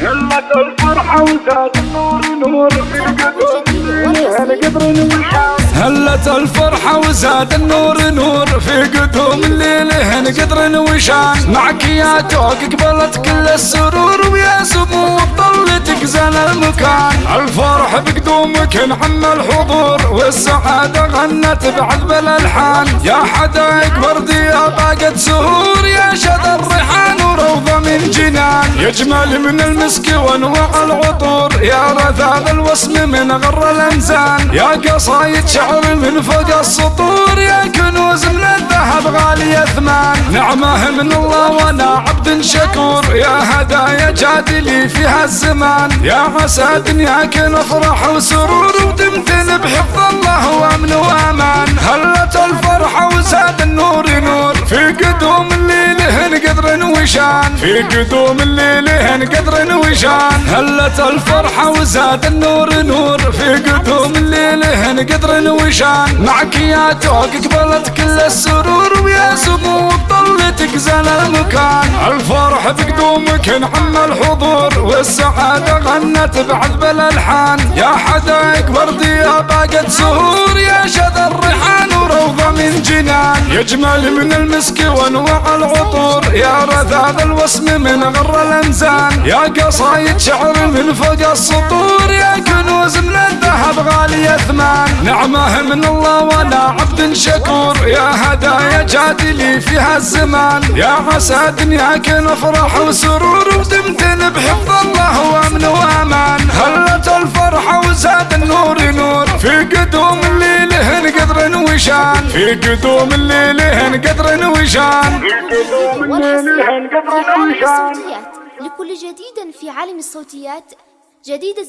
هلت الفرحة وزاد النور نور في قدوم هلت الفرحة وزاد النور نور في قدوم الليل. هن قدر وشان معك يا توق قبلت كل السرور ويا سمو طلتك زن المكان. الفرح بقدومك نعم الحضور والسعادة غنت بعذب الألحان. يا حدايق وردي يا باقة سهور يا وروضة من جنان. يجمل من المسك وانواع العطور. يا رذاذ الوسم من غر الأنزان. يا قصايد شعر من فوق السطور. يا كنوز من الذهب غالي اثمان نعمه من الله وأنا عبد شكور. يا هدايا جادلي في هالزمان. يا عسى دنياك نفرح وسرور وتمتن بحفظ الله وامن قدر وشان في قدوم الليل هن قدر وشان هلت الفرحة وزاد النور نور. في قدوم الليل هن قدر وشان معك يا توق قبلت كل السرور ويا سمو طلتك زن المكان. الفرح بقدومك نعم الحضور. والسعادة غنت بعذب الألحان يا حدايق وردي يا باقة سهور. يا شذا الريحان وروضة من جنان. يجمل من المسك وانواع العطور. يا رذاذ الوسم من غر الأنزان. يا قصايد شعر من فوق السطور. يا كنوز من الذهب غالي اثمان نعمة من الله وأنا عبد شكور. يا هدايا جادلي في هالزمان يا عسى دنياك نفرح وسرور. وشان في قدوم الليل هن قدر وشان في قدوم الليل هن قدر وشان لكل جديد في عالم الصوتيات جديد